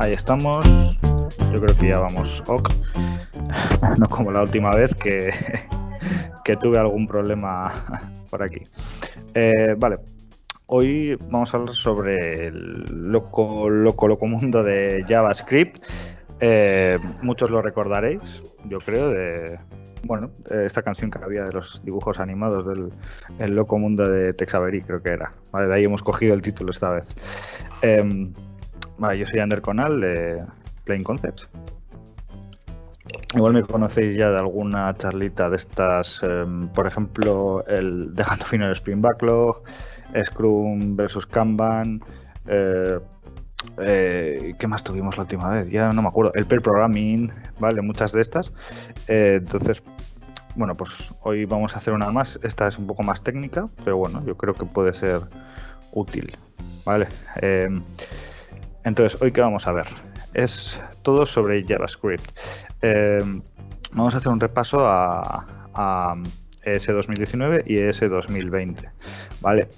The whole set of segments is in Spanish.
Ahí estamos. Yo creo que ya vamos ok. No como la última vez que, que tuve algún problema por aquí. Eh, vale. Hoy vamos a hablar sobre el loco, loco, loco mundo de JavaScript. Eh, muchos lo recordaréis, yo creo, de bueno, esta canción que había de los dibujos animados del el loco mundo de Texavery, creo que era. Vale, de ahí hemos cogido el título esta vez. Em, vale, yo soy Ander Conal de Plain Concepts. Igual me conocéis ya de alguna charlita de estas, em, por ejemplo, el Dejando Fino el Spring Backlog, Scrum versus Kanban, eh, eh, ¿Qué más tuvimos la última vez? Ya no me acuerdo. El pair programming, ¿vale? Muchas de estas. Eh, entonces, bueno, pues hoy vamos a hacer una más. Esta es un poco más técnica, pero bueno, yo creo que puede ser útil, ¿vale? Entonces, hoy qué vamos a ver? Es todo sobre JavaScript. Em, vamos a hacer un repaso a, a ES 2019 y ES 2020, ¿vale?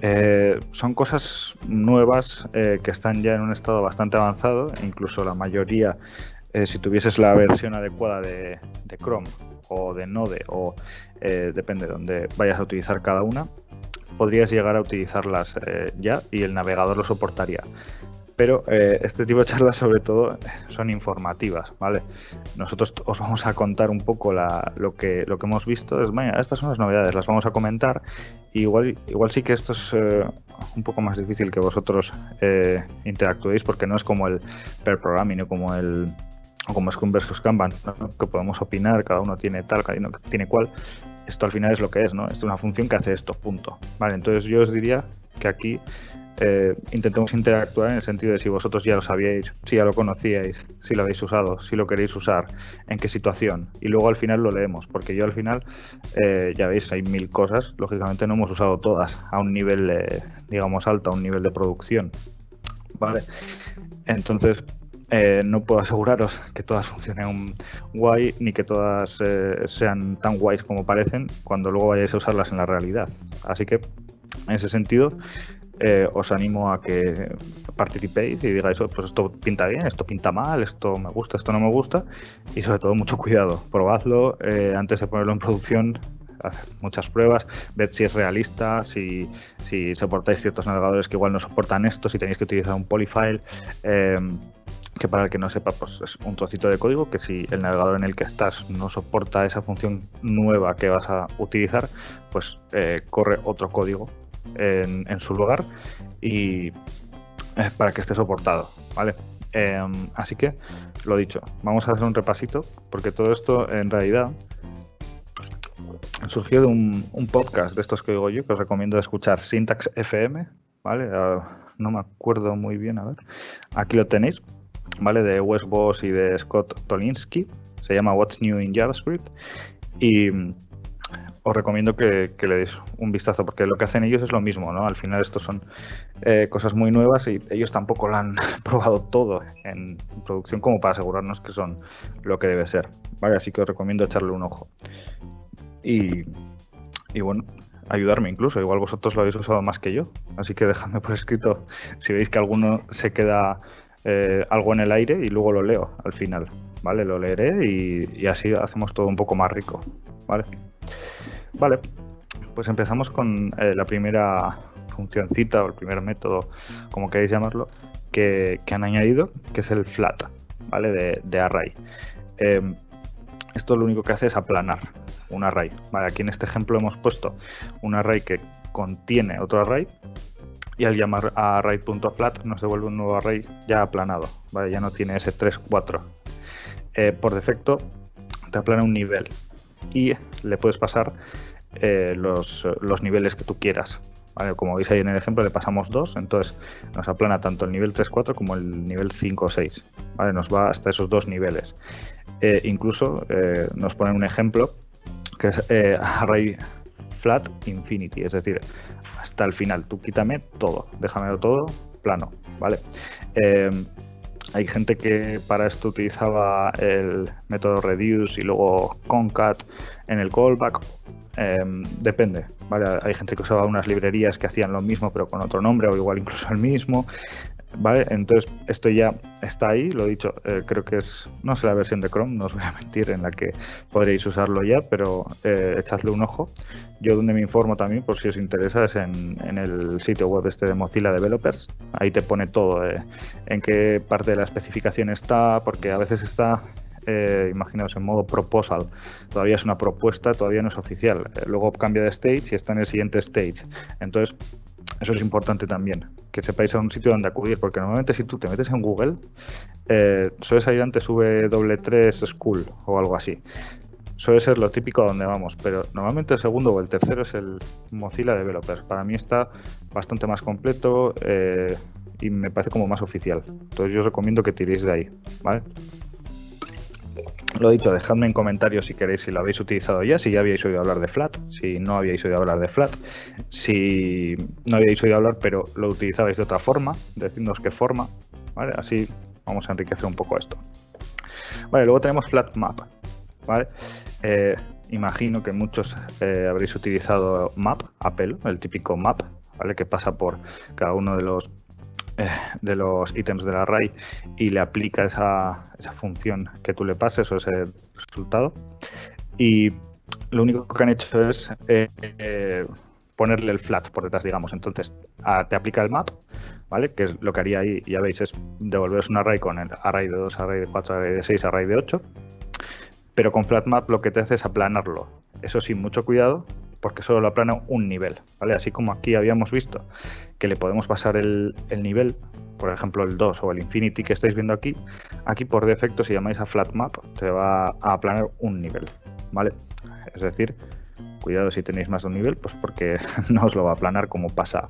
Eh, son cosas nuevas eh, que están ya en un estado bastante avanzado, incluso la mayoría, eh, si tuvieses la versión adecuada de, Chrome o de Node, o depende de dónde vayas a utilizar cada una, podrías llegar a utilizarlas ya y el navegador lo soportaría pero eh, este tipo de charlas sobre todo son informativas, ¿vale? Nosotros os vamos a contar un poco lo, que, lo que hemos visto, es, estas son las novedades, las vamos a comentar, igual, igual sí que esto es eh, un poco más difícil que vosotros eh, interactuéis porque no es como el per programming o como el como Scrum versus Kanban, que podemos opinar, cada uno tiene tal, cada uno tiene cual. Esto al final es lo que es, ¿no? Esto es una función que hace esto, punto. Vale, entonces yo os diría que aquí eh, intentemos interactuar en el sentido de si vosotros ya lo sabíais, si ya lo conocíais, si lo habéis usado, si lo queréis usar, en qué situación. Y luego al final lo leemos, porque yo al final, eh, ya veis, hay mil cosas, lógicamente no hemos usado todas a un nivel, digamos, alto, a un nivel de producción. ¿Vale? Entonces, eh, no puedo aseguraros que todas funcionen guay ni que todas sean tan guays como parecen cuando luego vayáis a usarlas en la realidad. Así que, en ese sentido, eh, os animo a que participéis y digáis, oh, pues esto pinta bien, esto pinta mal, esto me gusta, esto no me gusta. Y sobre todo, mucho cuidado. Probadlo eh, antes de ponerlo en producción. Haced muchas pruebas, ved si es realista, si, si soportáis ciertos navegadores que igual no soportan esto, si tenéis que utilizar un polyfile. Em, que para el que no sepa, pues es un trocito de código que si el navegador en el que estás no soporta esa función nueva que vas a utilizar, pues eh, corre otro código en, su lugar y para que esté soportado, ¿vale? Em, así que, lo dicho, vamos a hacer un repasito, porque todo esto en realidad surgió de un, podcast de estos que digo yo, que os recomiendo escuchar, Syntax FM, ¿vale? Ah, no me acuerdo muy bien, a ver. Aquí lo tenéis, ¿vale? De Wes Boss y de Scott Tolinsky. Se llama What's New in JavaScript. Y os recomiendo que, le deis un vistazo, porque lo que hacen ellos es lo mismo, ¿no? Al final esto son eh, cosas muy nuevas y ellos tampoco lo han probado todo en producción como para asegurarnos que son lo que debe ser. Vale, así que os recomiendo echarle un ojo. Y, bueno, ayudarme incluso, igual vosotros lo habéis usado más que yo, así que dejadme por escrito si veis que alguno se queda eh, algo en el aire y luego lo leo al final, ¿vale? Lo leeré y, y así hacemos todo un poco más rico, ¿vale? Vale, pues empezamos con eh, la primera funcioncita o el primer método, como queréis llamarlo, que, han añadido, que es el flat, ¿vale? De, array. Em, esto lo único que hace es aplanar un array. Vale, aquí en este ejemplo hemos puesto un array que contiene otro array y al llamar a array.flat nos devuelve un nuevo array ya aplanado, ¿vale? ya no tiene ese 3, 4. Eh, por defecto te aplana un nivel y le puedes pasar eh, los, niveles que tú quieras. Como veis ahí en el ejemplo le pasamos dos, entonces nos aplana tanto el nivel 3-4 como el nivel 5-6. ¿vale? Nos va hasta esos dos niveles. Eh, incluso eh, nos ponen un ejemplo que es array flat infinity, es decir, hasta el final. Tú quítame todo, déjamelo todo plano. ¿vale? Hay gente que para esto utilizaba el método reduce y luego concat en el callback. Em, depende, ¿vale? Hay gente que usaba unas librerías que hacían lo mismo pero con otro nombre o igual incluso el mismo. ¿Vale? Entonces, esto ya está ahí, lo he dicho, eh, creo que es, no sé la versión de Chrome, no os voy a mentir, en la que podréis usarlo ya, pero eh, echadle un ojo. Yo donde me informo también, por si os interesa, es en, el sitio web este de Mozilla Developers. Ahí te pone todo, eh, en qué parte de la especificación está, porque a veces está eh, imaginaos en modo proposal, todavía es una propuesta, todavía no es oficial. luego cambia de stage y está en el siguiente stage. Entonces, eso es importante también, que sepáis a un sitio donde acudir, porque normalmente si tú te metes en Google, eh, suele salir antes V3 School o algo así. Suele ser lo típico a donde vamos, pero normalmente el segundo o el tercero es el Mozilla Developers. Para mí está bastante más completo eh, y me parece como más oficial. Entonces yo recomiendo que tiréis de ahí, ¿vale? Lo dicho, dejadme en comentarios si queréis si lo habéis utilizado ya, si ya habéis oído hablar de Flat, si no habíais oído hablar de Flat, si no habíais oído hablar pero lo utilizabais de otra forma, decidnos qué forma, ¿vale? Así vamos a enriquecer un poco esto. Vale, luego tenemos Flat Map, ¿vale? Eh, imagino que muchos eh, habréis utilizado Map, Apple, el típico Map, ¿vale? Que pasa por cada uno de los de los ítems del array y le aplica esa, esa, función que tú le pases o ese resultado. Y lo único que han hecho es eh, eh, ponerle el flat por detrás, digamos. Entonces, te aplica el map, ¿vale? Que es lo que haría ahí, ya veis, es devolveros un array con el array de 2, array de 4, array de 6, array de 8. Pero con flat map lo que te hace es aplanarlo. Eso sí, mucho cuidado, porque solo lo aplana un nivel, ¿vale? Así como aquí habíamos visto que le podemos pasar el, nivel, por ejemplo el 2 o el Infinity que estáis viendo aquí, aquí por defecto si llamáis a Flat Map te va a aplanar un nivel, ¿vale? Es decir, cuidado si tenéis más de un nivel, pues porque no os lo va a aplanar como pasa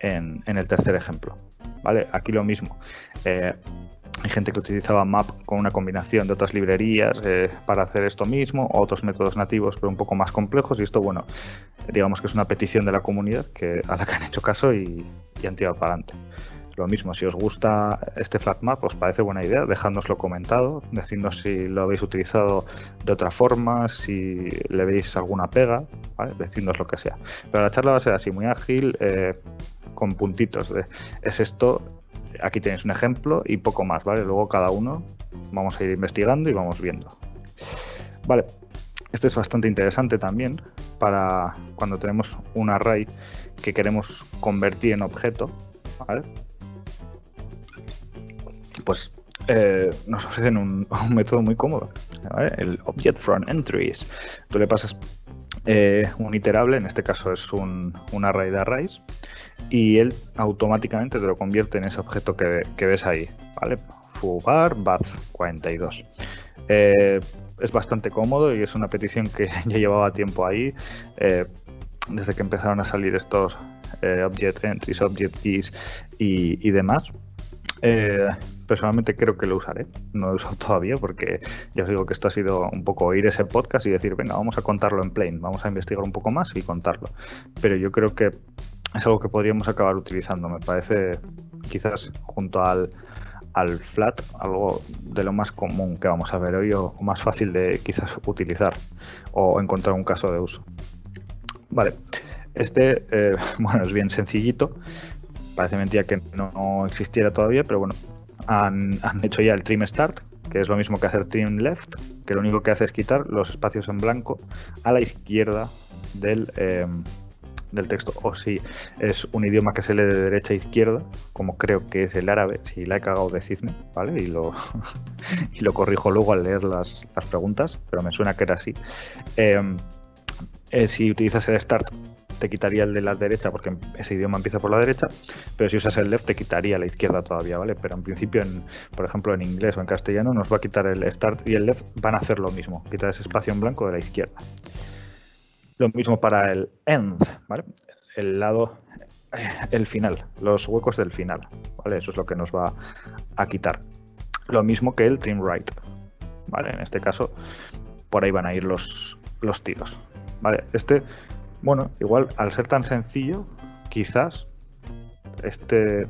en, el tercer ejemplo, ¿vale? Aquí lo mismo. Eh, hay gente que utilizaba Map con una combinación de otras librerías eh, para hacer esto mismo, otros métodos nativos pero un poco más complejos y esto, bueno, digamos que es una petición de la comunidad que, a la que han hecho caso y, han tirado para adelante. Lo mismo, si os gusta este flat map, os parece buena idea, dejadnoslo comentado, decidnos si lo habéis utilizado de otra forma, si le veis alguna pega, ¿vale? decidnos lo que sea. Pero la charla va a ser así, muy ágil, eh, con puntitos de es esto, aquí tenéis un ejemplo y poco más, ¿vale? Luego cada uno vamos a ir investigando y vamos viendo. Vale, este es bastante interesante también para cuando tenemos un array que queremos convertir en objeto, ¿vale? Pues eh, nos ofrecen un, método muy cómodo, ¿vale? el Object from Entries. Tú le pasas eh, un iterable, en este caso es un, un array de arrays, y él automáticamente te lo convierte en ese objeto que, ves ahí, ¿vale? Fugar bath 42. Eh, es bastante cómodo y es una petición que ya llevaba tiempo ahí, eh, desde que empezaron a salir estos eh, object entries, object keys y, demás. Personalmente creo que lo usaré, no lo he usado todavía porque ya os digo que esto ha sido un poco oír ese podcast y decir, venga, vamos a contarlo en plain, vamos a investigar un poco más y contarlo. Pero yo creo que es algo que podríamos acabar utilizando. Me parece quizás junto al, al flat algo de lo más común que vamos a ver hoy o más fácil de quizás utilizar o encontrar un caso de uso. Vale, este eh, bueno es bien sencillito. Parece mentira que no existiera todavía, pero bueno, han, hecho ya el trim start, que es lo mismo que hacer trim left, que lo único que hace es quitar los espacios en blanco a la izquierda del, eh, del texto o si es un idioma que se lee de derecha a izquierda, como creo que es el árabe, si la he cagado decidme, ¿vale? Y lo, y lo corrijo luego al leer las, preguntas, pero me suena que era así. Em, eh, si utilizas el start te quitaría el de la derecha porque ese idioma empieza por la derecha, pero si usas el left te quitaría la izquierda todavía, ¿vale? Pero en principio, por ejemplo, en inglés o en castellano nos va a quitar el start y el left, van a hacer lo mismo, quitar ese espacio en blanco de la izquierda. Lo mismo para el end, ¿vale? El lado, el final, los huecos del final, ¿vale? Eso es lo que nos va a quitar. Lo mismo que el trim right, ¿vale? En este caso, por ahí van a ir los, los tiros, ¿vale? Este, bueno, igual al ser tan sencillo, quizás este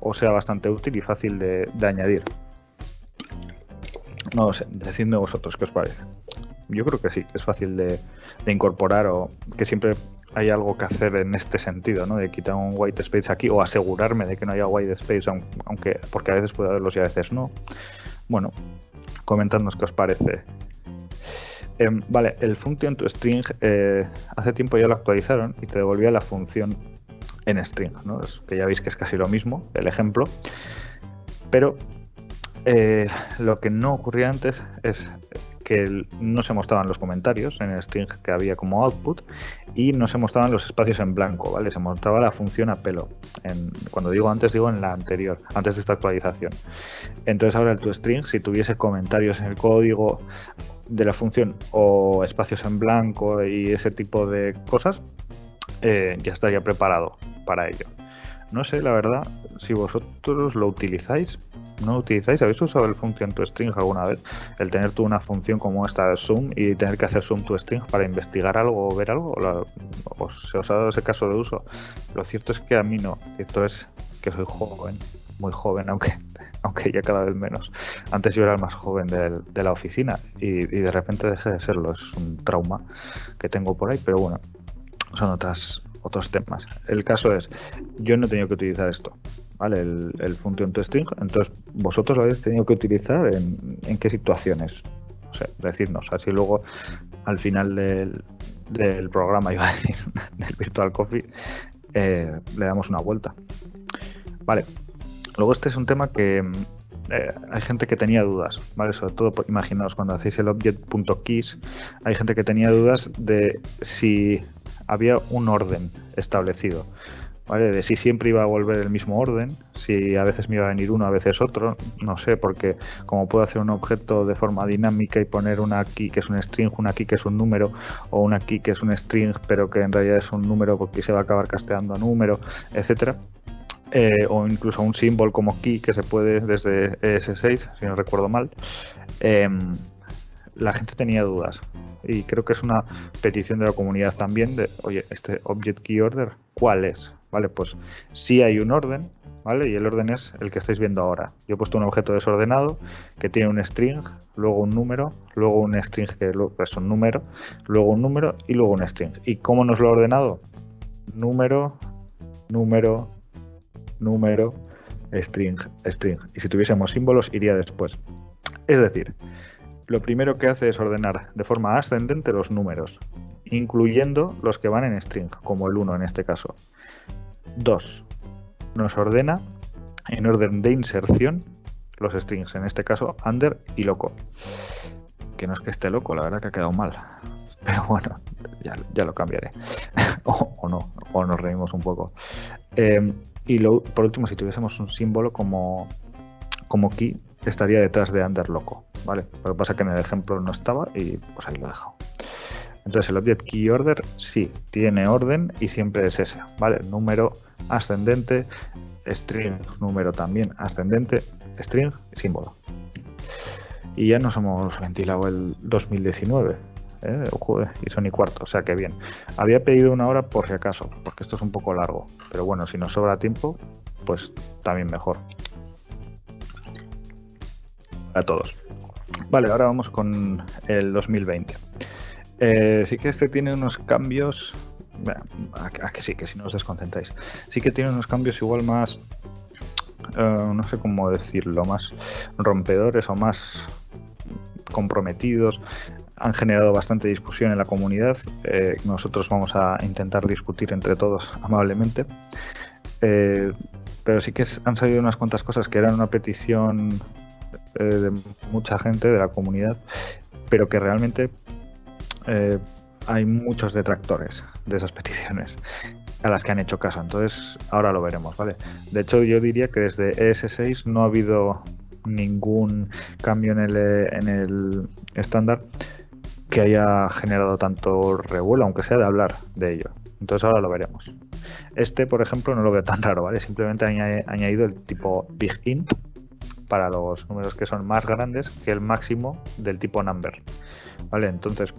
o sea bastante útil y fácil de, añadir. No lo sé, decidme vosotros qué os parece yo creo que sí, es fácil de, incorporar o que siempre hay algo que hacer en este sentido, ¿no? De quitar un white space aquí o asegurarme de que no haya white space, aunque porque a veces puede haberlos y a veces no. Bueno, comentadnos qué os parece. Em, vale, el function to string eh, hace tiempo ya lo actualizaron y te devolvía la función en string, ¿no? Es que ya veis que es casi lo mismo, el ejemplo. Pero eh, lo que no ocurría antes es que no se mostraban los comentarios en el string que había como output y no se mostraban los espacios en blanco, ¿vale? Se mostraba la función a pelo. cuando digo antes, digo en la anterior, antes de esta actualización. Entonces ahora el toString, si tuviese comentarios en el código de la función o espacios en blanco y ese tipo de cosas, eh, ya estaría preparado para ello. No sé, la verdad, si vosotros lo utilizáis, no utilizáis, ¿habéis usado el function to string alguna vez? El tener tú una función como esta de zoom y tener que hacer zoom to string para investigar algo o ver algo, o, se os ha dado ese caso de uso. Lo cierto es que a mí no, cierto es que soy joven, muy joven, aunque aunque ya cada vez menos. Antes yo era el más joven de, la oficina y, y, de repente dejé de serlo. Es un trauma que tengo por ahí, pero bueno, son otras otros temas. El caso es, yo no he tenido que utilizar esto, ¿vale? El, el function to string, entonces vosotros lo habéis tenido que utilizar en, en qué situaciones. O sea, decirnos, así luego al final del, del programa, iba a decir, del Virtual Coffee, eh, le damos una vuelta. Vale, luego este es un tema que eh, hay gente que tenía dudas, ¿vale? Sobre todo, imaginaos, cuando hacéis el object.keys, hay gente que tenía dudas de si había un orden establecido. ¿Vale? De si siempre iba a volver el mismo orden, si a veces me iba a venir uno, a veces otro, no sé, porque como puedo hacer un objeto de forma dinámica y poner una key que es un string, una key que es un número, o una key que es un string, pero que en realidad es un número porque se va a acabar casteando a número, etcétera. Eh, o incluso un símbolo como key que se puede desde ES6, si no recuerdo mal. Em, la gente tenía dudas y creo que es una petición de la comunidad también de, oye, este Object Key Order, ¿cuál es? Vale, pues sí hay un orden, ¿vale? Y el orden es el que estáis viendo ahora. Yo he puesto un objeto desordenado que tiene un string, luego un número, luego un string que es un número, luego un número y luego un string. ¿Y cómo nos lo he ordenado? Número, número, número, string, string. Y si tuviésemos símbolos iría después. Es decir, lo primero que hace es ordenar de forma ascendente los números, incluyendo los que van en string, como el 1 en este caso. 2. Nos ordena en orden de inserción los strings, en este caso under y loco. Que no es que esté loco, la verdad que ha quedado mal. Pero bueno, ya, lo cambiaré. o, no, o nos reímos un poco. Eh, y por último, si tuviésemos un símbolo como, como key, estaría detrás de under loco. ¿vale? Lo que pasa es que en el ejemplo no estaba y pues ahí lo he dejado. Entonces el object key order sí tiene orden y siempre es ese, ¿vale? Número ascendente, string, número también ascendente, string, símbolo. Y ya nos hemos ventilado el 2019, ¿eh? y son y cuarto, o sea que bien. Había pedido una hora por si acaso, porque esto es un poco largo, pero bueno, si nos sobra tiempo, pues también mejor. A todos. Vale, ahora vamos con el 2020. Eh, sí que este tiene unos cambios. a, que sí, que si no os desconcentráis. Sí que tiene unos cambios igual más. Eh, no sé cómo decirlo, más rompedores o más comprometidos. Han generado bastante discusión en la comunidad. Eh, nosotros vamos a intentar discutir entre todos amablemente. pero sí que han salido unas cuantas cosas que eran una petición eh, de mucha gente de la comunidad, pero que realmente eh, hay muchos detractores de esas peticiones a las que han hecho caso. Entonces, ahora lo veremos, ¿vale? De hecho, yo diría que desde ES6 no ha habido ningún cambio en el, en el estándar que haya generado tanto revuelo, aunque sea de hablar de ello. Entonces ahora lo veremos. Este, por ejemplo, no lo veo tan raro, ¿vale? Simplemente ha añadido el tipo big int para los números que son más grandes que el máximo del tipo number. ¿Vale? Entonces,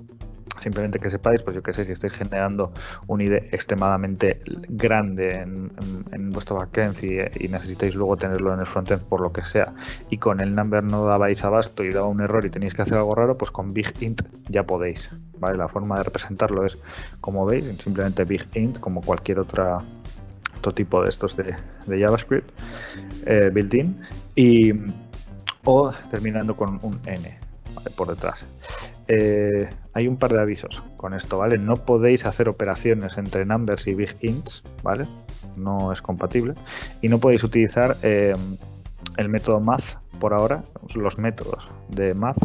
Simplemente que sepáis, pues yo que sé, si estáis generando un ID extremadamente grande en, vuestro backend y, necesitáis luego tenerlo en el frontend por lo que sea, y con el number no dabais abasto y daba un error y tenéis que hacer algo raro, pues con big int ya podéis. ¿vale? La forma de representarlo es, como veis, simplemente big int, como cualquier otro tipo de estos de, JavaScript eh, built-in, y o terminando con un n por detrás. Eh, hay un par de avisos con esto, ¿vale? No podéis hacer operaciones entre numbers y big ints, ¿vale? No es compatible. Y no podéis utilizar eh, el método math por ahora, los métodos de math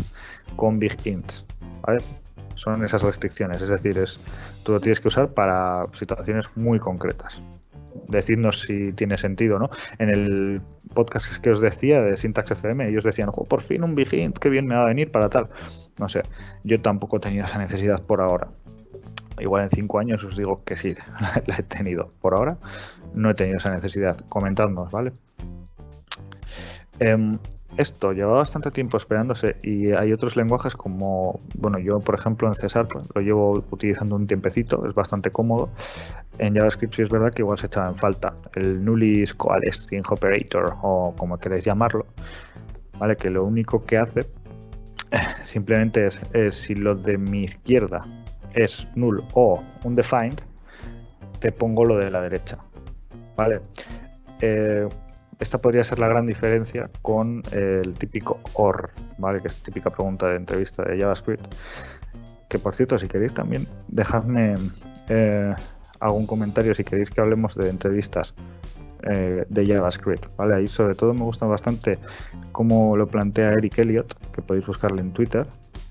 con big ints, ¿vale? Son esas restricciones, es decir, es, tú lo tienes que usar para situaciones muy concretas. Decidnos si tiene sentido, ¿no? En el podcast que os decía de Syntax FM, ellos decían, por fin un big int, qué bien me va a venir para tal. No sé, yo tampoco he tenido esa necesidad por ahora. Igual en cinco años os digo que sí, la he tenido. Por ahora no he tenido esa necesidad. Comentadnos, ¿vale? Em, esto lleva bastante tiempo esperándose y hay otros lenguajes como, bueno, yo por ejemplo en César pues, lo llevo utilizando un tiempecito, es bastante cómodo. En JavaScript sí es verdad que igual se echaba en falta el nullis coalescing operator o como queréis llamarlo, ¿vale? Que lo único que hace simplemente es, si lo de mi izquierda es null o undefined, te pongo lo de la derecha. ¿Vale? Eh, esta podría ser la gran diferencia con el típico OR, ¿vale? Que es típica pregunta de entrevista de JavaScript. Que por cierto, si queréis también, dejadme eh, algún comentario si queréis que hablemos de entrevistas eh, de JavaScript, ¿vale? Ahí sobre todo me gusta bastante cómo lo plantea Eric Elliott, que podéis buscarle en Twitter,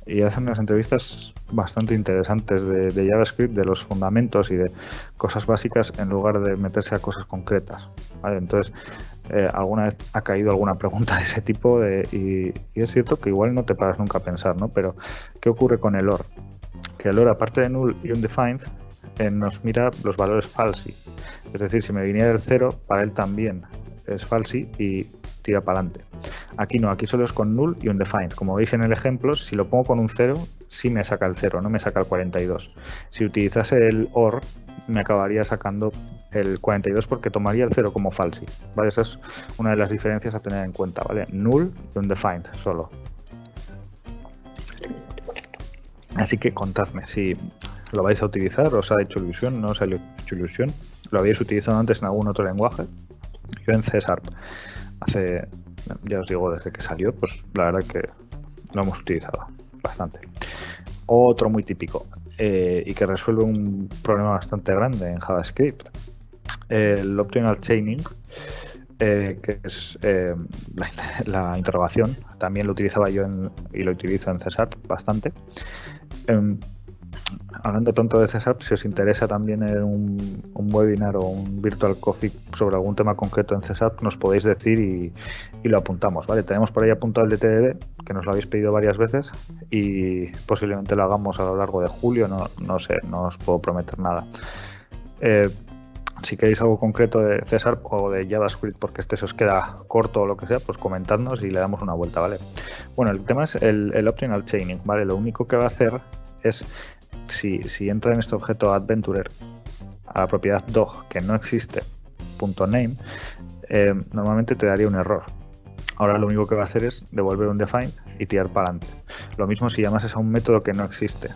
y hacen unas entrevistas bastante interesantes de, JavaScript, de los fundamentos y de cosas básicas en lugar de meterse a cosas concretas. ¿vale? Entonces, eh, alguna vez ha caído alguna pregunta de ese tipo y, es cierto que igual no te paras nunca a pensar, ¿no? Pero, ¿qué ocurre con el OR? Que el OR, aparte de null y undefined, nos mira los valores falsi. Es decir, si me viniera el 0, para él también es falsi y tira para adelante. Aquí no, aquí solo es con null y undefined. Como veis en el ejemplo, si lo pongo con un 0, sí me saca el 0, no me saca el 42. Si utilizase el OR, me acabaría sacando el 42 porque tomaría el 0 como falsi. ¿vale? Esa es una de las diferencias a tener en cuenta. ¿vale? Null y undefined solo. Así que contadme si lo vais a utilizar, os ha hecho ilusión, no os ha hecho ilusión, lo habéis utilizado antes en algún otro lenguaje. Yo en César, hace, ya os digo, desde que salió, pues la verdad que lo hemos utilizado bastante. Otro muy típico eh, y que resuelve un problema bastante grande en JavaScript, el optional chaining, eh, que es eh, la, interrogación. También lo utilizaba yo y lo utilizo en César bastante. Hablando tanto de César, si os interesa también un, webinar o un virtual coffee sobre algún tema concreto en César, nos podéis decir y, lo apuntamos. Tenemos por ahí apuntado el de TDD, que nos lo habéis pedido varias veces y posiblemente lo hagamos a lo largo de julio, no, no sé, no os puedo prometer nada. Eh, si queréis algo concreto de César o de JavaScript porque este se os queda corto o lo que sea, pues comentadnos y le damos una vuelta, ¿vale? Bueno, el tema es el, el optional chaining, ¿vale? Lo único que va a hacer es si, entra en este objeto adventurer a la propiedad dog que no existe, punto .name, eh, normalmente te daría un error. Ahora lo único que va a hacer es devolver un define y tirar para adelante. Lo mismo si llamas a un método que no existe.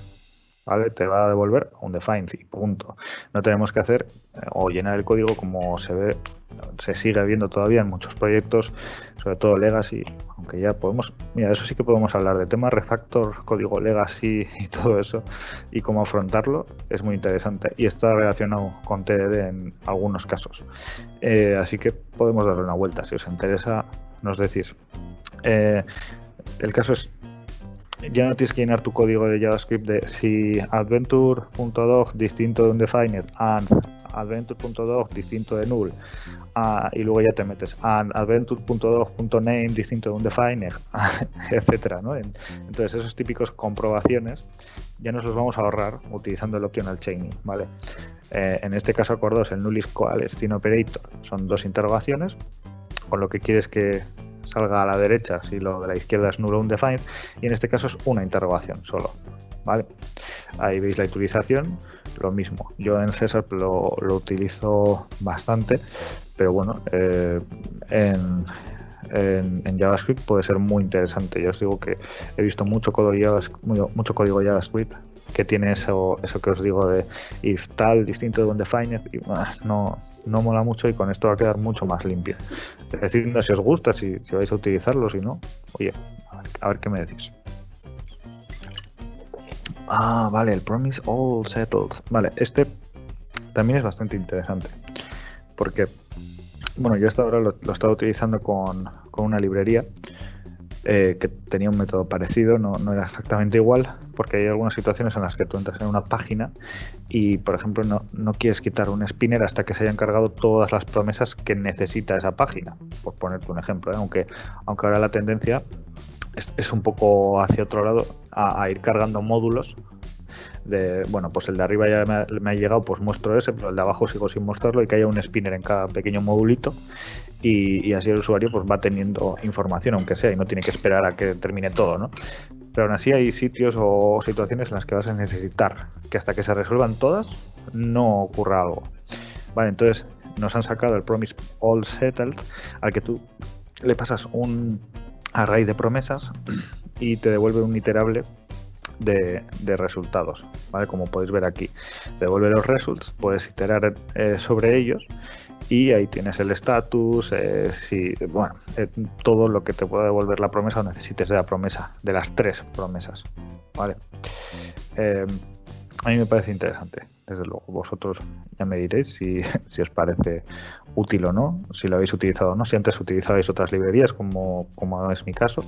¿Vale? Te va a devolver un define y punto. No tenemos que hacer eh, o llenar el código como se ve, se sigue viendo todavía en muchos proyectos, sobre todo legacy, aunque ya podemos, mira, eso sí que podemos hablar de tema refactor, código legacy y todo eso y cómo afrontarlo, es muy interesante y está relacionado con TDD en algunos casos. Eh, así que podemos darle una vuelta, si os interesa, nos decís. Eh, el caso es ya no tienes que llenar tu código de JavaScript de si adventure.dog distinto de undefined and adventure.dog distinto de null ah, y luego ya te metes and adventure.dog.name distinto de undefined etcétera ¿no? entonces esos típicos comprobaciones ya nos los vamos a ahorrar utilizando el optional chaining ¿vale? Eh, en este caso acordaos el null is operator son dos interrogaciones con lo que quieres que salga a la derecha si lo de la izquierda es nulo undefined y en este caso es una interrogación solo. ¿vale? Ahí veis la utilización, lo mismo. Yo en César lo, lo utilizo bastante, pero bueno, eh, en, en, JavaScript puede ser muy interesante. Yo os digo que he visto mucho código JavaScript, mucho código JavaScript que tiene eso, eso que os digo de if tal distinto de undefined y ah, no, no mola mucho y con esto va a quedar mucho más limpio. Decidme si os gusta, si, si vais a utilizarlo, si no, oye, a ver, qué me decís. Ah, vale, el promise all settled. Vale, este también es bastante interesante. Porque, bueno, yo hasta ahora lo, lo he estado utilizando con, con una librería eh, que tenía un método parecido, no, no, era exactamente igual, porque hay algunas situaciones en las que tú entras en una página y, por ejemplo, no, no quieres quitar un spinner hasta que se hayan cargado todas las promesas que necesita esa página, por ponerte un ejemplo, ¿eh? aunque, aunque ahora la tendencia es, es un poco hacia otro lado, a, ir cargando módulos de, bueno, pues el de arriba ya me ha, llegado, pues muestro ese, pero el de abajo sigo sin mostrarlo y que haya un spinner en cada pequeño modulito y, así el usuario pues va teniendo información, aunque sea, y no tiene que esperar a que termine todo, ¿no? Pero aún así hay sitios o situaciones en las que vas a necesitar que hasta que se resuelvan todas no ocurra algo. Vale, entonces nos han sacado el Promise All Settled al que tú le pasas un array de promesas y te devuelve un iterable de, resultados, ¿vale? Como podéis ver aquí. Devuelve los results, puedes iterar eh, sobre ellos y ahí tienes el estatus, eh, si, bueno, eh, todo lo que te pueda devolver la promesa o necesites de la promesa, de las tres promesas, ¿vale? a mí me parece interesante, desde luego. Vosotros ya me diréis si, si, os parece útil o no, si lo habéis utilizado o no, si antes utilizabais otras librerías, como, como es mi caso.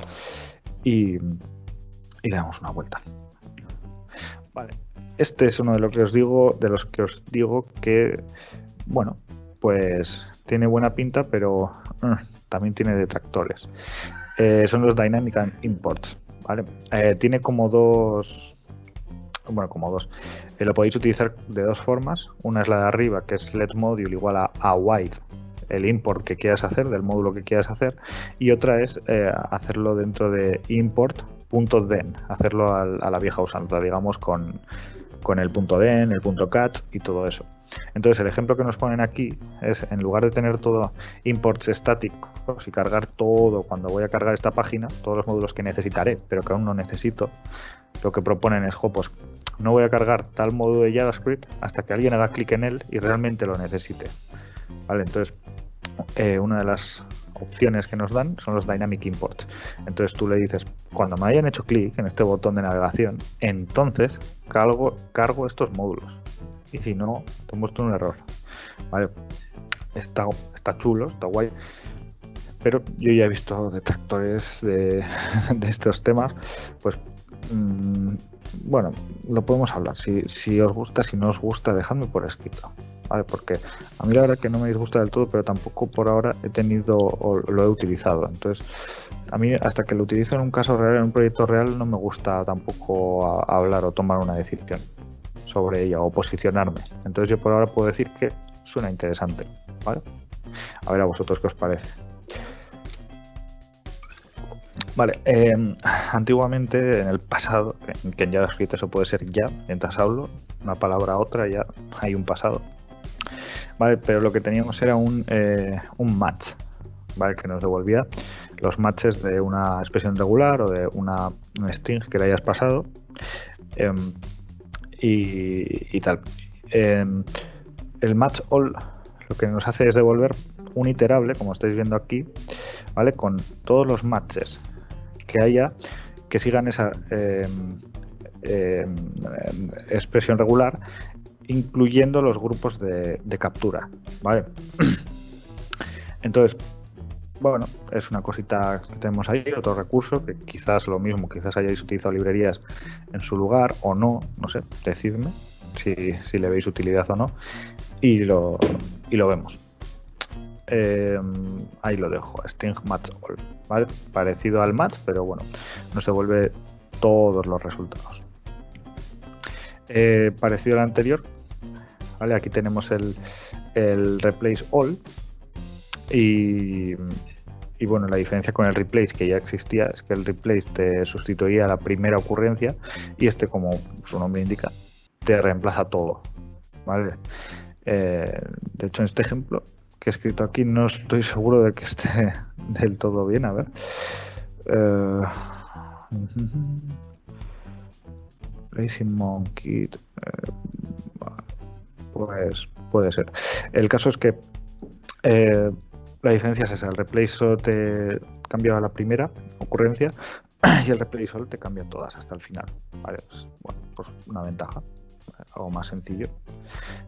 Y, y le damos una vuelta. Vale. Este es uno de los que os digo, de los que os digo que, bueno, pues tiene buena pinta, pero uh, también tiene detractores. Eh, son los Dynamic Imports. ¿vale? Eh, tiene como dos, bueno, como dos. Eh, lo podéis utilizar de dos formas. Una es la de arriba, que es let module igual a, a el import que quieras hacer, del módulo que quieras hacer. Y otra es hacerlo dentro de import .den, hacerlo a, la vieja usanza, digamos, con, con el .den, el .cat y todo eso. Entonces el ejemplo que nos ponen aquí es, en lugar de tener todo imports estáticos y cargar todo cuando voy a cargar esta página, todos los módulos que necesitaré, pero que aún no necesito, lo que proponen es, jo, pues no voy a cargar tal módulo de JavaScript hasta que alguien haga clic en él y realmente lo necesite. Vale, entonces eh, una de las opciones que nos dan son los Dynamic Imports. Entonces tú le dices, cuando me hayan hecho clic en este botón de navegación, entonces cargo, cargo estos módulos. Y si no, te muestro un error. Vale, está, está chulo, está guay. Pero yo ya he visto detractores de, de estos temas, pues mm, bueno, lo podemos hablar. Si, os gusta, si no os gusta, dejadme por escrito. ¿vale? Porque a mí la verdad que no me disgusta del todo, pero tampoco por ahora he tenido o lo he utilizado. Entonces, a mí hasta que lo utilizo en un caso real, en un proyecto real, no me gusta tampoco hablar o tomar una decisión sobre ella o posicionarme. Entonces yo por ahora puedo decir que suena interesante. A ver a vosotros qué os parece. Vale, em, antiguamente, en el pasado, que en JavaScript eso puede ser ya, mientras hablo, una palabra a otra, ya hay un pasado. Vale, pero lo que teníamos era un, eh, un match, ¿vale? Que nos devolvía los matches de una expresión regular o de una, string que le hayas pasado em, y, tal. Em, el match all lo que nos hace es devolver un iterable, como estáis viendo aquí, ¿vale? Con todos los matches que haya que sigan esa em, expresión regular incluyendo los grupos de, captura, ¿vale? Entonces, bueno, es una cosita que tenemos ahí, otro recurso, que quizás lo mismo, quizás hayáis utilizado librerías en su lugar o no, no sé, decidme si, le veis utilidad o no, y lo, y lo vemos. Em, ahí lo dejo, Sting Match All, ¿vale? Parecido al match, pero bueno, no se vuelve todos los resultados. Eh, parecido al anterior, Aquí tenemos el, replace all y, y bueno, la diferencia con el replace que ya existía es que el replace te sustituía la primera ocurrencia y este, como su nombre indica, te reemplaza todo. ¿vale? Eh, de hecho, en este ejemplo que he escrito aquí no estoy seguro de que esté del todo bien. A ver. Eh, Racing Monkey. Eh, pues puede ser. El caso es que eh, la diferencia es esa. El replay solo te cambia la primera ocurrencia y el replay solo te cambia todas hasta el final. Bueno, pues una ventaja. Algo más sencillo,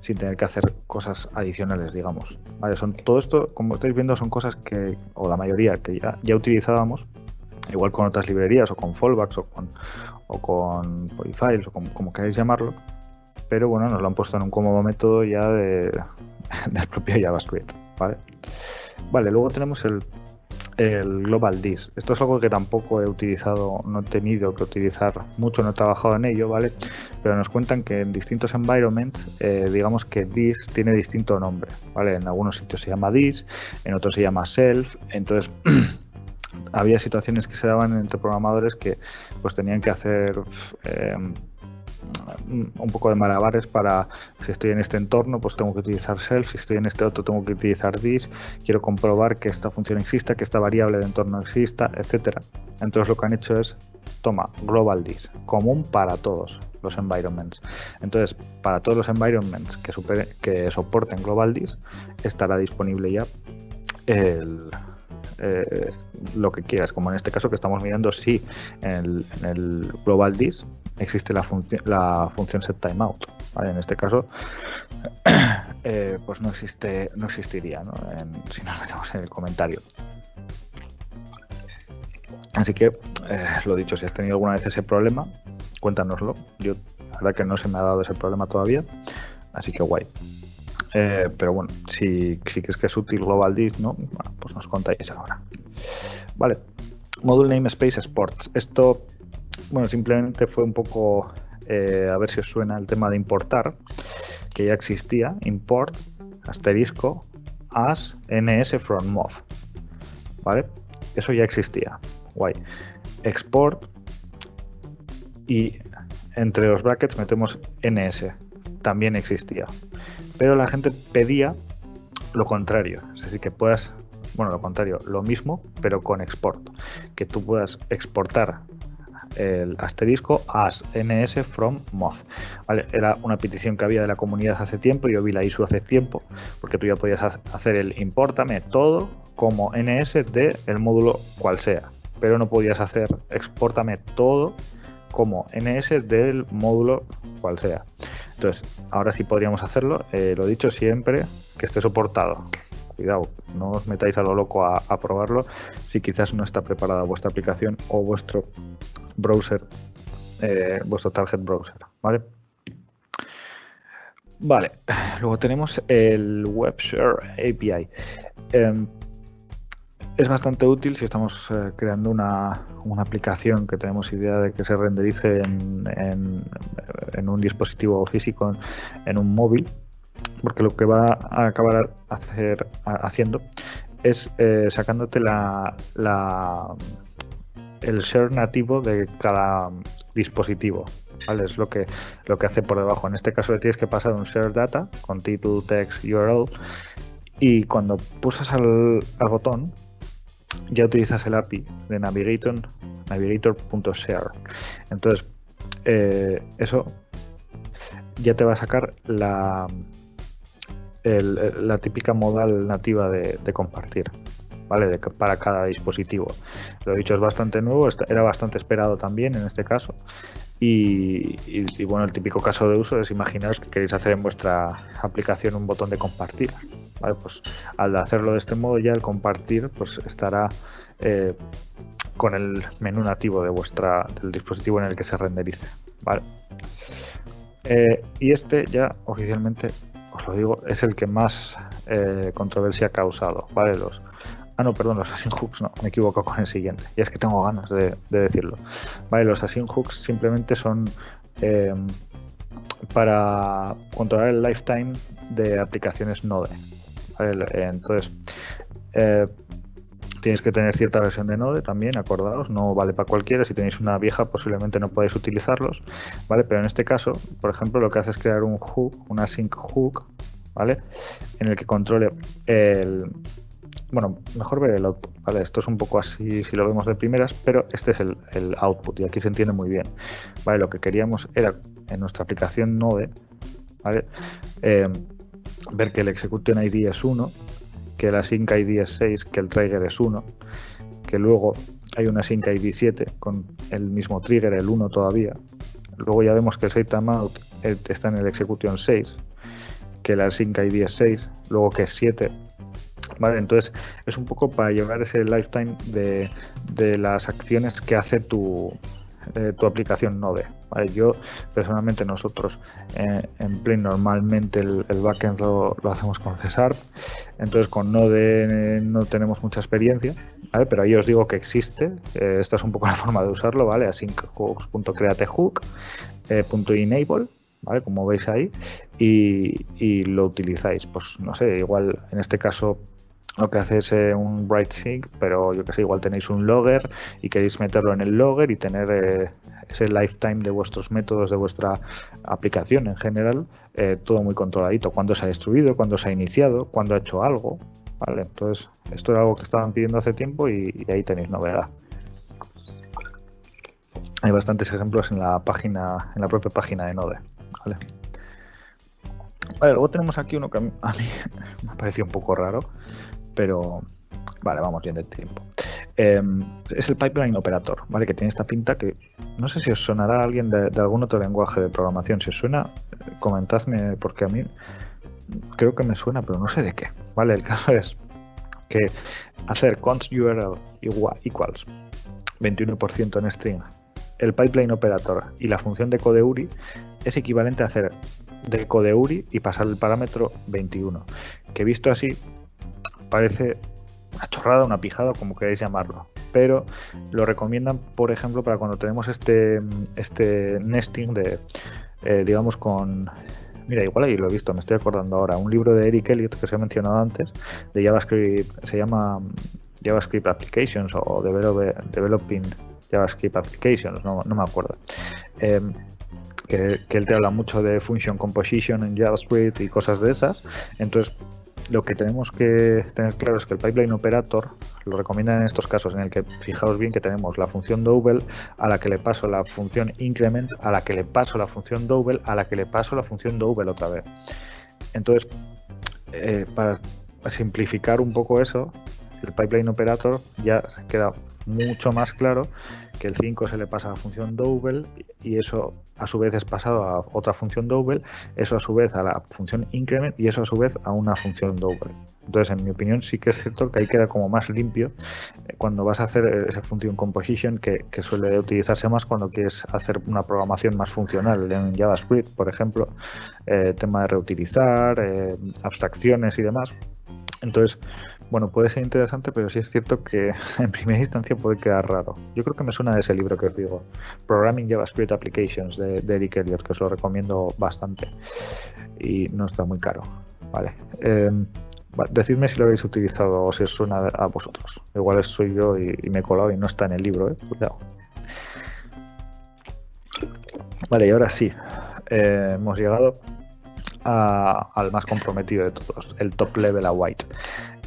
sin tener que hacer cosas adicionales, digamos. Vale, son todo esto, como estáis viendo, son cosas que, o la mayoría, que ya, ya utilizábamos, igual con otras librerías, o con fallbacks, o con, o con polyfiles, o como, queráis llamarlo, pero bueno, nos lo han puesto en un cómodo método ya de, del propio JavaScript, ¿vale? Vale, luego tenemos el, el Global Dis. Esto es algo que tampoco he utilizado, no he tenido que utilizar mucho, no he trabajado en ello, ¿vale? Pero nos cuentan que en distintos environments, eh, digamos que Dis tiene distinto nombre, ¿vale? En algunos sitios se llama Dis, en otros se llama Self, entonces había situaciones que se daban entre programadores que pues tenían que hacer eh, un poco de malabares para si estoy en este entorno pues tengo que utilizar self si estoy en este otro tengo que utilizar this quiero comprobar que esta función exista que esta variable de entorno exista etcétera. Entonces lo que han hecho es toma global this común para todos los environments entonces para todos los environments que, soporten global this estará disponible ya el, eh, lo que quieras, como en este caso que estamos mirando si en el, global dis existe la, función la función set timeout. En este caso, eh, pues no existe, no existiría, si nos metemos en el comentario. Así que, eh, lo dicho, si has tenido alguna vez ese problema, cuéntanoslo. Yo, la verdad que no se me ha dado ese problema todavía, así que guay. Eh, pero bueno, si, si crees que es útil Global Disk, ¿no? pues nos contáis ahora. Vale, Module Namespace Sports. Esto, bueno, simplemente fue un poco eh, a ver si os suena el tema de importar, que ya existía. Import, asterisco, as ns from mov. ¿Vale? Eso ya existía. Guay. Export y entre los brackets metemos ns. También existía pero la gente pedía lo contrario, es decir, que puedas, bueno, lo contrario, lo mismo, pero con export, que tú puedas exportar el asterisco as ns from moz. Era una petición que había de la comunidad hace tiempo, yo vi la ISO hace tiempo, porque tú ya podías hacer el importame todo como ns de el módulo cual sea, pero no podías hacer exportame todo como ns del módulo cual sea. Entonces, ahora sí podríamos hacerlo. Eh, lo dicho siempre, que esté soportado. Cuidado, no os metáis a lo loco a, probarlo si quizás no está preparada vuestra aplicación o vuestro browser, eh, vuestro target browser, ¿vale? Vale, luego tenemos el WebShare API. Em, es bastante útil si estamos eh, creando una, aplicación que tenemos idea de que se renderice en, un dispositivo físico, en, un móvil, porque lo que va a acabar hacer, haciendo es eh, sacándote la, el share nativo de cada dispositivo. ¿vale? Es lo que, lo que hace por debajo. En este caso le tienes que pasar un share data con título, text, URL y cuando pulsas al, al botón ya utilizas el API de Navigator, navigator.share. Entonces, eh, eso ya te va a sacar la, la típica modal nativa de, compartir. ¿Vale? para cada dispositivo. Lo dicho, es bastante nuevo, era bastante esperado también en este caso. Y, y, bueno, el típico caso de uso es imaginaros que queréis hacer en vuestra aplicación un botón de compartir. Pues al hacerlo de este modo ya el compartir pues estará eh, con el menú nativo de vuestra del dispositivo en el que se renderice. ¿vale? Eh, y este ya oficialmente, os lo digo, es el que más eh, controversia ha causado. ¿vale? Los, ah, no, perdón, los async hooks, no, me equivoco con el siguiente. Y es que tengo ganas de, decirlo. ¿vale? Los async hooks simplemente son para controlar el lifetime de aplicaciones Node. Entonces, eh, Tienes que tener cierta versión de Node también, acordaos, no vale para cualquiera. Si tenéis una vieja, posiblemente no podéis utilizarlos, ¿vale? Pero en este caso, por ejemplo, lo que hace es crear un hook, una sync hook, ¿vale? En el que controle el. Bueno, mejor ver el output, ¿vale? Esto es un poco así si lo vemos de primeras, pero este es el, output y aquí se entiende muy bien, ¿vale? Lo que queríamos era en nuestra aplicación Node, ¿vale? Eh, ver que el execution ID es 1 que la sync ID es 6, que el trigger es 1, que luego hay una sync ID 7 con el mismo trigger, el 1 todavía. Luego ya vemos que el set timeout está en el execution 6, que la sync ID es 6, luego que es 7. Vale, entonces es un poco para llevar ese lifetime de, de las acciones que hace tu, eh, tu aplicación Node. Yo personalmente nosotros eh, en Plain normalmente el, backend lo, hacemos con Cesar, entonces con Node eh, no tenemos mucha experiencia, pero ahí os digo que existe, esta es un poco la forma de usarlo, ¿vale? asyncHooks.createHook, .enable, ¿vale? Como veis ahí, y, y lo utilizáis. Pues no sé, igual en este caso lo que hace es eh, un write sync, pero yo que sé, igual tenéis un logger y queréis meterlo en el logger y tener eh, ese lifetime de vuestros métodos, de vuestra aplicación en general, eh, todo muy controladito. Cuándo se ha destruido, cuándo se ha iniciado, cuándo ha hecho algo. Vale, entonces esto es algo que estaban pidiendo hace tiempo y, ahí tenéis novedad. Hay bastantes ejemplos en la página, en la propia página de Node. Vale. luego tenemos aquí uno que a mí, me ha parecido un poco raro, pero vale, vamos bien de tiempo. Em, es el pipeline operator, ¿vale? Que tiene esta pinta que no sé si os sonará a alguien de, algún otro lenguaje de programación. Si os suena, comentadme, porque a mí creo que me suena, pero no sé de qué. ¿Vale? El caso es que hacer const URL igual, equals 21% en string, el pipeline operator y la función de codeuri es equivalente a hacer de codeuri y pasar el parámetro 21, que visto así parece una chorrada, una pijada, como queráis llamarlo. Pero lo recomiendan, por ejemplo, para cuando tenemos este, este nesting de, eh, digamos, con... Mira, igual ahí lo he visto, me estoy acordando ahora. Un libro de Eric Elliott que se ha mencionado antes, de JavaScript, se llama JavaScript Applications o Developing JavaScript Applications, no, me acuerdo. Em, que, que, él te habla mucho de function composition en JavaScript y cosas de esas. Entonces, lo que tenemos que tener claro es que el pipeline operator lo recomiendan en estos casos en el que fijaos bien que tenemos la función double a la que le paso la función increment a la que le paso la función double a la que le paso la función double otra vez. Entonces eh, para simplificar un poco eso el pipeline operator ya queda mucho más claro que el 5 se le pasa a la función double y eso a su vez es pasado a otra función double, eso a su vez a la función increment y eso a su vez a una función double. Entonces, en mi opinión, sí que es cierto que ahí queda como más limpio eh, cuando vas a hacer esa función composition que, suele utilizarse más cuando quieres hacer una programación más funcional en JavaScript, por ejemplo, eh, tema de reutilizar, eh, abstracciones y demás. Entonces, bueno, puede ser interesante, pero sí es cierto que en primera instancia puede quedar raro. Yo creo que me suena de ese libro que os digo, Programming JavaScript Applications de, Eric Elliott, que os lo recomiendo bastante y no está muy caro. Vale. Em, decidme si lo habéis utilizado o si os suena a vosotros. Igual soy yo y, me he colado y no está en el libro, ¿eh? Cuidado. Vale, y ahora sí, eh, hemos llegado al más comprometido de todos, el top level a white.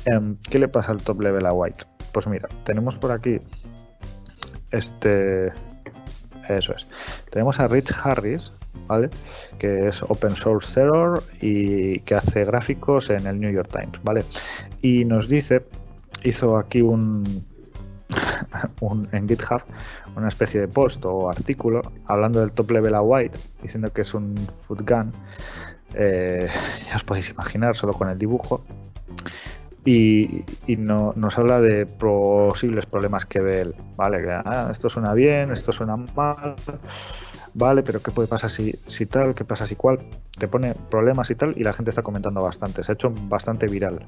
Em, ¿Qué le pasa al top level a white? Pues mira, tenemos por aquí este. Eso es. Tenemos a Rich Harris, ¿vale? Que es open source error y que hace gráficos en el New York Times, ¿vale? Y nos dice, hizo aquí un, en GitHub una especie de post o artículo hablando del top level a white, diciendo que es un food gun eh, ya os podéis imaginar, solo con el dibujo. Y, no, nos habla de posibles problemas que ve él. Vale, ah, esto suena bien, esto suena mal, vale, pero ¿qué puede pasar si, tal? ¿Qué pasa si cual? Te pone problemas y tal, y la gente está comentando bastante. Se ha hecho bastante viral.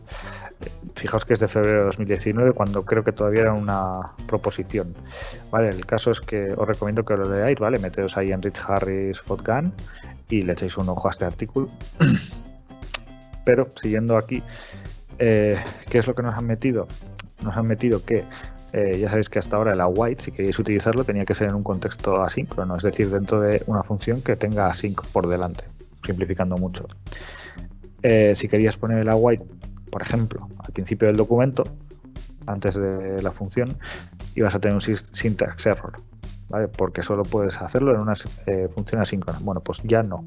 Fijaos que es de febrero de 2019, cuando creo que todavía era una proposición. Vale, el caso es que os recomiendo que lo leáis, ¿vale? Meteos ahí en Rich Harris Fotgun y le echéis un ojo a este artículo. Pero siguiendo aquí, eh, ¿qué es lo que nos han metido? nos han metido que eh, ya sabéis que hasta ahora el await, si queréis utilizarlo, tenía que ser en un contexto asíncrono, es decir, dentro de una función que tenga async por delante, simplificando mucho. Eh, si querías poner el await, por ejemplo, al principio del documento, antes de la función, ibas a tener un syntax error, ¿vale? Porque solo puedes hacerlo en una función asíncrona. Bueno, pues ya no,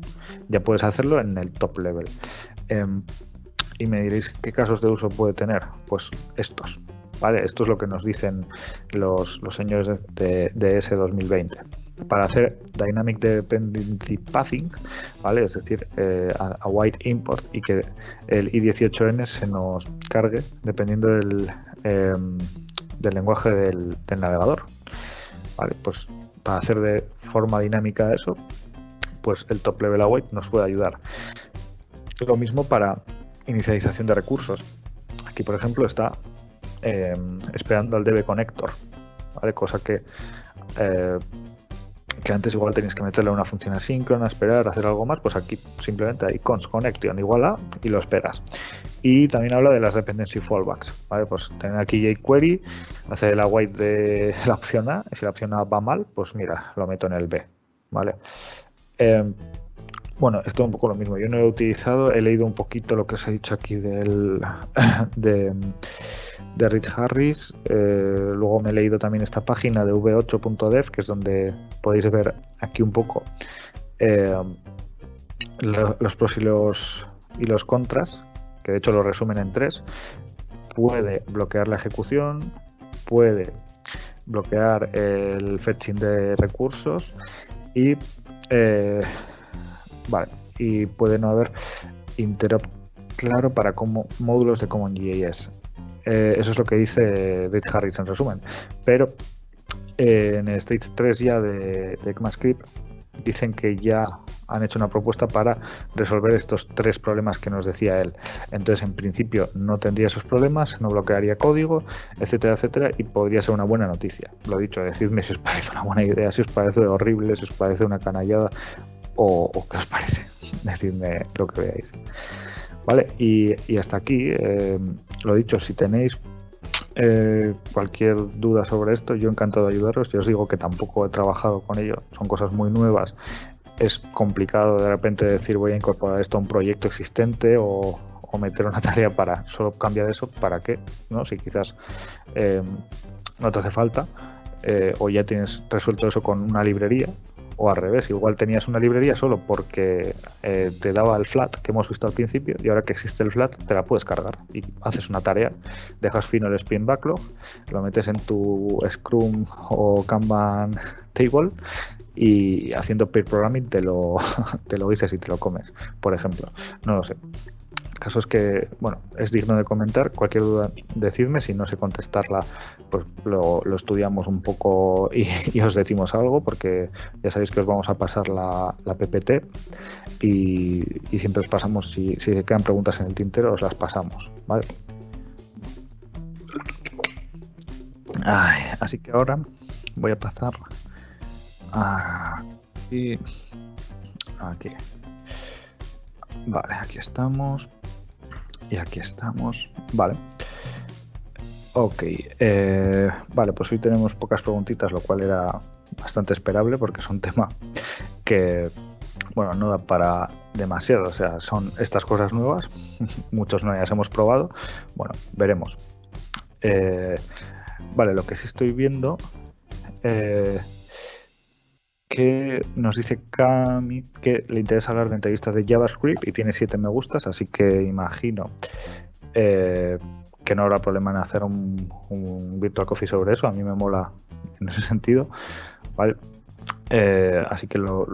ya puedes hacerlo en el top level. Y me diréis qué casos de uso puede tener. Pues estos. ¿vale? Esto es lo que nos dicen los, señores de, de ES 2020. Para hacer Dynamic Dependency Pathing, ¿vale? es decir, eh, a, white import y que el i18n se nos cargue dependiendo del, em, del lenguaje del, navegador. ¿vale? Pues para hacer de forma dinámica eso, pues el top level await nos puede ayudar. Lo mismo para inicialización de recursos. Aquí, por ejemplo, está em, esperando al DB connector, ¿vale? cosa que, eh, que antes igual tenéis que meterle una función asíncrona, esperar, hacer algo más, pues aquí simplemente hay cons connection igual a y lo esperas. Y también habla de las dependency fallbacks, ¿vale? Pues tener aquí jQuery, hacer el await de la opción A, y si la opción A va mal, pues mira, lo meto en el B, ¿vale? Em, bueno, esto es un poco lo mismo. Yo no he utilizado, he leído un poquito lo que os he dicho aquí de, de Reed Harris. Eh, luego me he leído también esta página de v8.dev, que es donde podéis ver aquí un poco eh, los pros y los, y los contras, que de hecho lo resumen en tres. Puede bloquear la ejecución, puede bloquear el fetching de recursos y eh, Vale, y puede no haber interop claro para como, módulos de CommonJS. Eh, eso es lo que dice Rich Harris en resumen. Pero eh, en el Stage 3 ya de, de ECMAScript dicen que ya han hecho una propuesta para resolver estos tres problemas que nos decía él. Entonces, en principio, no tendría esos problemas, no bloquearía código, etcétera, etcétera, y podría ser una buena noticia. Lo dicho, decidme si os parece una buena idea, si os parece horrible, si os parece una canallada o, qué os parece. Decidme lo que veáis. Vale, y, hasta aquí, eh, lo dicho, si tenéis eh, cualquier duda sobre esto, yo encantado de ayudaros. Yo os digo que tampoco he trabajado con ello, son cosas muy nuevas. Es complicado de repente decir voy a incorporar esto a un proyecto existente o, meter una tarea para solo cambiar eso, ¿para qué? ¿No? Si quizás eh, no te hace falta o ya tienes resuelto eso con una librería, o al revés, igual tenías una librería solo porque eh, te daba el flat que hemos visto al principio y ahora que existe el flat te la puedes cargar y haces una tarea, dejas fino el spin backlog, lo metes en tu Scrum o Kanban table y haciendo peer programming te lo, te lo dices y te lo comes, por ejemplo. No lo sé casos que, bueno, es digno de comentar. Cualquier duda, decidme. Si no sé contestarla, pues lo, estudiamos un poco y, os decimos algo, porque ya sabéis que os vamos a pasar la, PPT y, siempre os pasamos, si, si quedan preguntas en el tintero, os las pasamos, ¿vale? así que ahora voy a pasar aquí. Aquí. Vale, aquí estamos. Y aquí estamos. Vale. Ok. Eh, vale, pues hoy tenemos pocas preguntitas, lo cual era bastante esperable porque es un tema que, bueno, no da para demasiado. O sea, son estas cosas nuevas. Muchos no las hemos probado. Bueno, veremos. Eh, vale, lo que sí estoy viendo eh, que nos dice Cami que le interesa hablar de entrevistas de JavaScript y tiene 7 me gustas, así que imagino que no habrá problema en hacer un, Virtual Coffee sobre eso. A mí me mola en ese sentido. ¿vale? Eh, así que lo,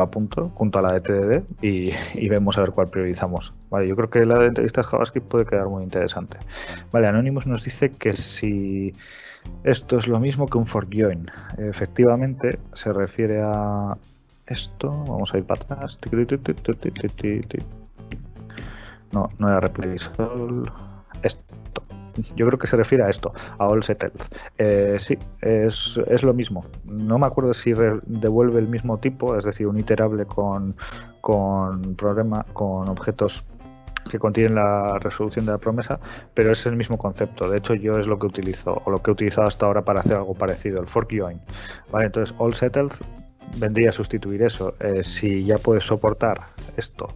apunto junto a la de TDD y, vemos a ver cuál priorizamos. Vale, yo creo que la de entrevistas JavaScript puede quedar muy interesante. Vale, Anonymous nos dice que si esto es lo mismo que un fork join. Efectivamente, se refiere a esto. Vamos a ir para atrás. No, no era replace all. Esto. Yo creo que se refiere a esto, a all settled. Eh, sí, es, es, lo mismo. No me acuerdo si devuelve el mismo tipo, es decir, un iterable con, con problema, con objetos que contienen la resolución de la promesa, pero es el mismo concepto. De hecho, yo es lo que utilizo o lo que he utilizado hasta ahora para hacer algo parecido, el fork join. ¿Vale? Entonces, all settled vendría a sustituir eso. Eh, si ya puedes soportar esto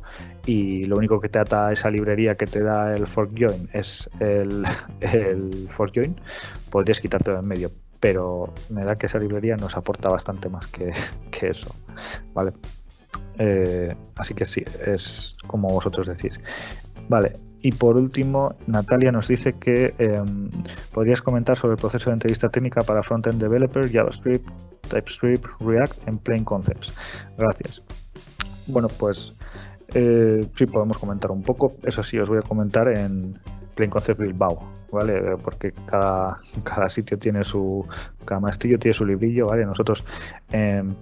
y lo único que te ata esa librería que te da el fork join es el, el fork join, podrías quitarte de en medio. Pero me da que esa librería nos aporta bastante más que, que eso. ¿Vale? Eh, así que sí, es como vosotros decís. Vale, y por último, Natalia nos dice que em, podrías comentar sobre el proceso de entrevista técnica para frontend developer, JavaScript, TypeScript, React en Plain Concepts. Gracias. Bueno, pues eh, sí podemos comentar un poco. Eso sí, os voy a comentar en Plain Concepts Bilbao, ¿vale? Porque cada, cada sitio tiene su, cada maestrillo tiene su librillo, ¿vale? Nosotros en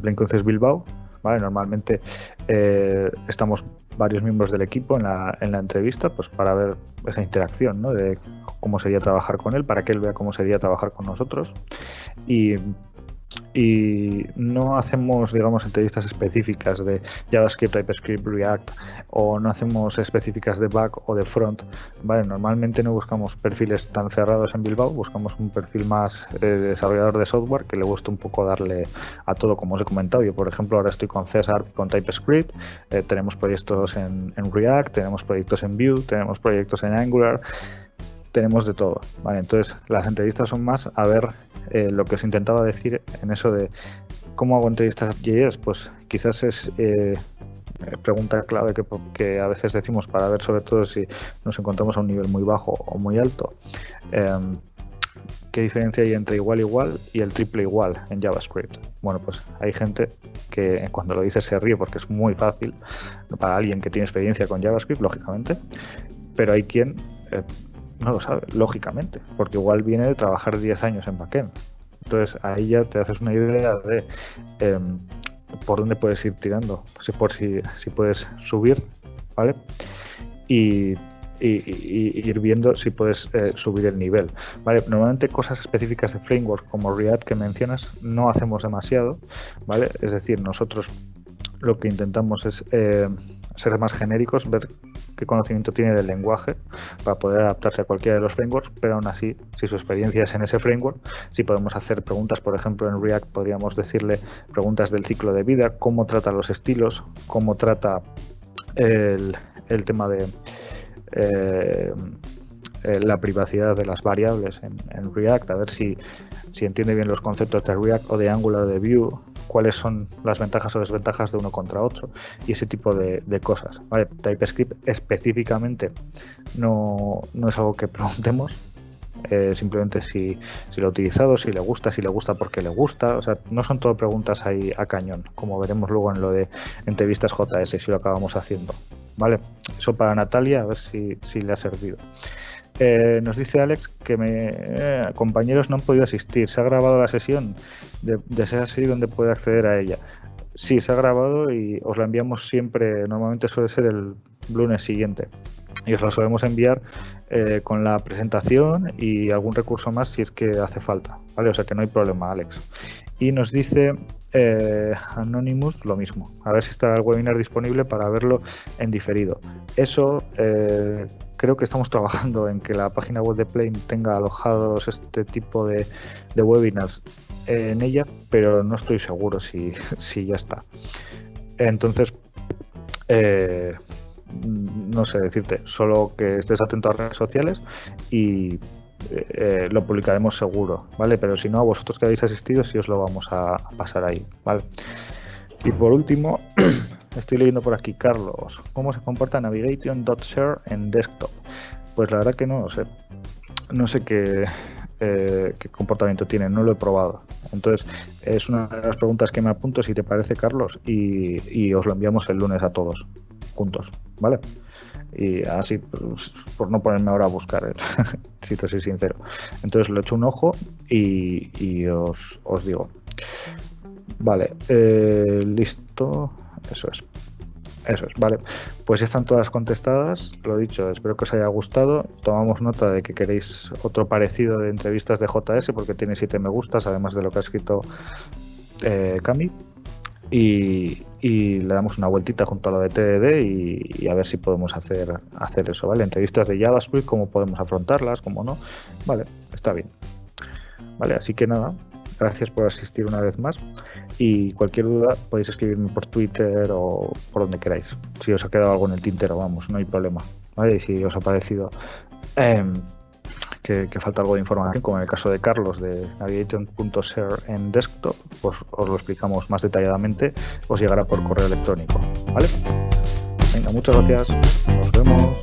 Plain Concepts Bilbao Normalmente eh, estamos varios miembros del equipo en la, en la entrevista pues para ver esa interacción, ¿no? De cómo sería trabajar con él, para que él vea cómo sería trabajar con nosotros. Y y no hacemos, digamos, entrevistas específicas de JavaScript, TypeScript, React o no hacemos específicas de back o de front. Vale, normalmente no buscamos perfiles tan cerrados en Bilbao, buscamos un perfil más eh, desarrollador de software que le guste un poco darle a todo, como os he comentado. Yo, por ejemplo, ahora estoy con César con TypeScript, eh, tenemos proyectos en, en React, tenemos proyectos en Vue, tenemos proyectos en Angular tenemos de todo. Vale, entonces las entrevistas son más a ver eh, lo que os intentaba decir en eso de cómo hago entrevistas JS, pues quizás es eh, pregunta clave que, a veces decimos para ver sobre todo si nos encontramos a un nivel muy bajo o muy alto. Em, ¿Qué diferencia hay entre igual igual y el triple igual en JavaScript? Bueno, pues hay gente que cuando lo dice se ríe porque es muy fácil para alguien que tiene experiencia con JavaScript, lógicamente, pero hay quien eh, no lo sabe, lógicamente, porque igual viene de trabajar 10 años en backend. Entonces ahí ya te haces una idea de em, por dónde puedes ir tirando, si, por si, si puedes subir, ¿vale? Y, ir viendo si puedes eh, subir el nivel. ¿vale? Normalmente cosas específicas de framework como React que mencionas no hacemos demasiado, ¿vale? Es decir, nosotros lo que intentamos es eh, ser más genéricos, ver qué conocimiento tiene del lenguaje para poder adaptarse a cualquiera de los frameworks, pero aún así, si su experiencia es en ese framework, si podemos hacer preguntas, por ejemplo, en React podríamos decirle preguntas del ciclo de vida, cómo trata los estilos, cómo trata el, tema de eh, eh, la privacidad de las variables en, React, a ver si, si entiende bien los conceptos de React o de Angular de Vue, cuáles son las ventajas o desventajas de uno contra otro y ese tipo de, cosas. TypeScript específicamente no, es algo que preguntemos, eh, simplemente si, si, lo ha utilizado, si le gusta, si le gusta porque le gusta. O sea, no son todo preguntas ahí a cañón, como veremos luego en lo de entrevistas JS, si lo acabamos haciendo. ¿Vale? Eso para Natalia, a ver si, si le ha servido. Eh, nos dice Alex que me, eh, compañeros no han podido asistir. ¿Se ha grabado la sesión? De, ser así, ¿dónde puede acceder a ella? Sí, se ha grabado y os la enviamos siempre. Normalmente suele ser el lunes siguiente. Y os la solemos enviar eh, con la presentación y algún recurso más si es que hace falta. ¿vale? O sea que no hay problema, Alex. Y nos dice Anonymous lo mismo. A ver si está el webinar disponible para verlo en diferido. Eso creo que estamos trabajando en que la página web de Plane tenga alojados este tipo de, webinars en ella, pero no estoy seguro si, ya está. Entonces, eh, no sé decirte, solo que estés atento a redes sociales y eh, lo publicaremos seguro, ¿vale? Pero si no, a vosotros que habéis asistido, sí os lo vamos a, a pasar ahí, ¿vale? Y por último, Estoy leyendo por aquí, Carlos, ¿cómo se comporta Navigation.share en desktop? Pues la verdad que no lo sé. No sé qué, eh, qué comportamiento tiene, no lo he probado. Entonces, es una de las preguntas que me apunto, si te parece, Carlos, y, os lo enviamos el lunes a todos, juntos, ¿vale? Y así, pues, por no ponerme ahora a buscar, ¿eh? si te soy sincero. Entonces, lo echo un ojo y, os, digo. Vale, eh, listo. Eso es. Eso es, vale. Pues están todas contestadas. Lo dicho, espero que os haya gustado. Tomamos nota de que queréis otro parecido de entrevistas de JS porque tiene siete me gustas, además de lo que ha escrito eh, Cami. y, le damos una vueltita junto a lo de TDD y, a ver si podemos hacer, hacer eso, ¿vale? Entrevistas de JavaScript, cómo podemos afrontarlas, cómo no. Vale, está bien. Vale, así que nada, gracias por asistir una vez más y cualquier duda podéis escribirme por Twitter o por donde queráis. Si os ha quedado algo en el tintero, vamos, no hay problema. Y si os ha parecido em, que, falta algo de información, como en el caso de Carlos de navigation.share en desktop, pues os lo explicamos más detalladamente, os llegará por correo electrónico. ¿Vale? Venga, muchas gracias. Nos vemos.